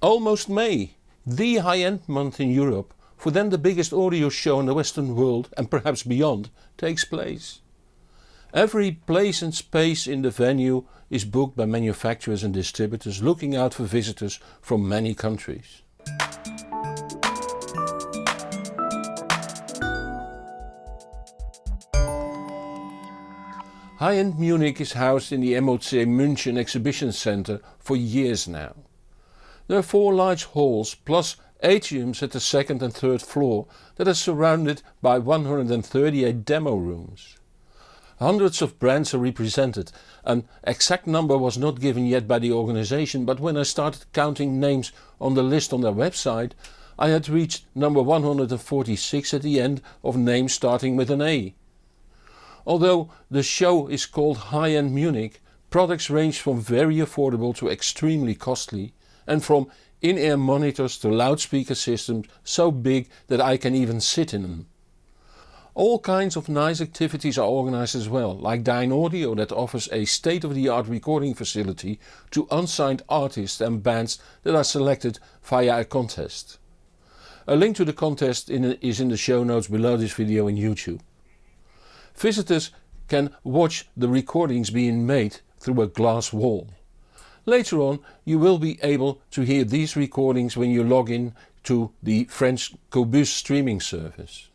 Almost May, the high-end month in Europe, for then the biggest audio show in the western world and perhaps beyond takes place. Every place and space in the venue is booked by manufacturers and distributors looking out for visitors from many countries. High-end Munich is housed in the MOC München exhibition center for years now. There are four large halls plus atriums at the second and third floor that are surrounded by 138 demo rooms. Hundreds of brands are represented, an exact number was not given yet by the organization but when I started counting names on the list on their website I had reached number 146 at the end of names starting with an A. Although the show is called High-End Munich, products range from very affordable to extremely costly and from in-ear monitors to loudspeaker systems so big that I can even sit in them. All kinds of nice activities are organized as well, like Dynaudio that offers a state-of-the-art recording facility to unsigned artists and bands that are selected via a contest. A link to the contest in is in the show notes below this video on YouTube. Visitors can watch the recordings being made through a glass wall. Later on you will be able to hear these recordings when you log in to the French Qobuz streaming service.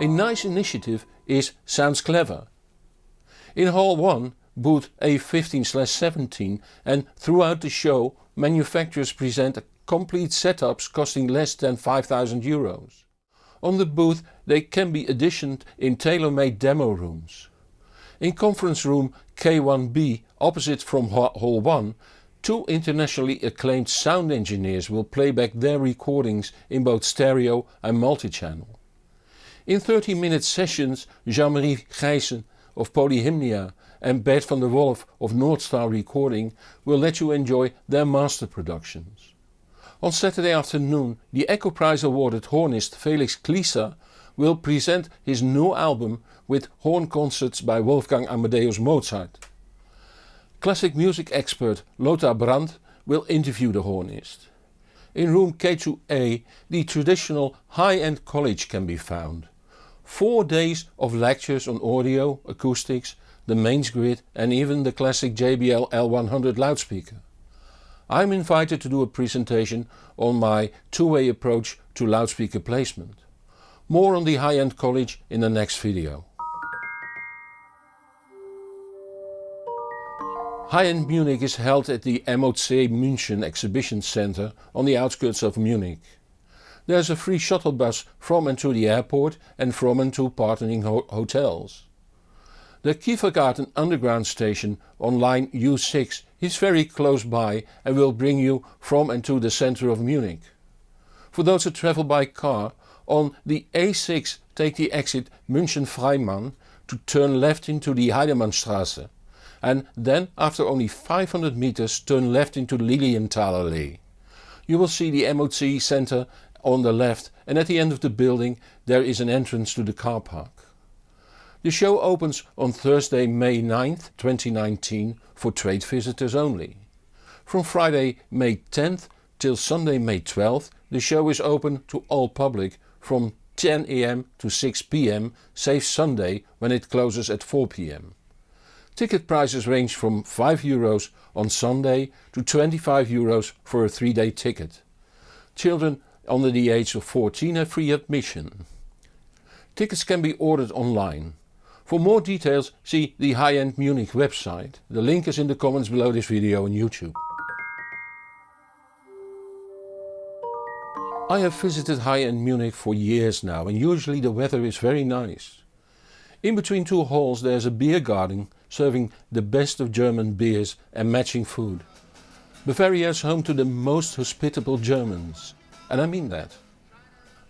A nice initiative is Sounds Clever. In Hall 1 booth A15-17 and throughout the show manufacturers present complete setups costing less than 5000 euros. On the booth they can be additioned in tailor-made demo rooms. In conference room K1B opposite from hall 1 two internationally acclaimed sound engineers will play back their recordings in both stereo and multi-channel. In 30 minute sessions Jean-Marie Geijsen of Polyhymnia and Bert van der Wolf of Northstar Recording will let you enjoy their master productions. On Saturday afternoon the Echo Prize awarded hornist Felix Klieser will present his new album with horn concerts by Wolfgang Amadeus Mozart. Classic music expert Lothar Brandt will interview the hornist. In room K2A the traditional high-end college can be found. Four days of lectures on audio, acoustics, the mains grid and even the classic JBL L100 loudspeaker. I'm invited to do a presentation on my two-way approach to loudspeaker placement. More on the high-end college in the next video. High-end Munich is held at the MOC München exhibition center on the outskirts of Munich. There is a free shuttle bus from and to the airport and from and to partnering ho hotels. The Kieferngarten underground station on line U6 is very close by and will bring you from and to the center of Munich. For those who travel by car, on the A6 take the exit München Freimann to turn left into the Heidemannstraße and then after only 500 meters turn left into Lilienthalallee. You will see the MOC center on the left and at the end of the building there is an entrance to the car park. The show opens on Thursday May 9th 2019 for trade visitors only. From Friday May 10th till Sunday May 12th the show is open to all public from 10 am to 6 pm save Sunday when it closes at 4 pm. Ticket prices range from 5 euros on Sunday to 25 euros for a 3 day ticket. Children under the age of 14 have free admission. Tickets can be ordered online. For more details see the High-End Munich website. The link is in the comments below this video on YouTube. I have visited High-End Munich for years now and usually the weather is very nice. In between two halls there is a beer garden serving the best of German beers and matching food. Bavaria is home to the most hospitable Germans. And I mean that.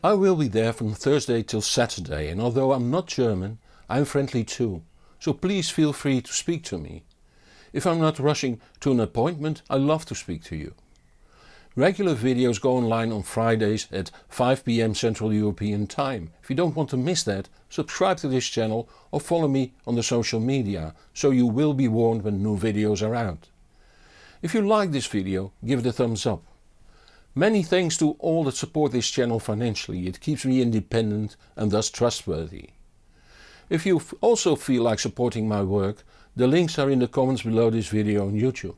I will be there from Thursday till Saturday and although I'm not German I'm friendly too, so please feel free to speak to me. If I'm not rushing to an appointment I love to speak to you. Regular videos go online on Fridays at 5pm Central European Time. If you don't want to miss that, subscribe to this channel or follow me on the social media, so you will be warned when new videos are out. If you like this video give it a thumbs up. Many thanks to all that support this channel financially, it keeps me independent and thus trustworthy. If you also feel like supporting my work, the links are in the comments below this video on YouTube.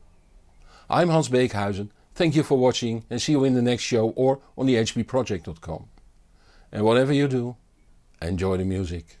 I'm Hans Beekhuizen, thank you for watching and see you in the next show or on the hbproject.com. And whatever you do, enjoy the music.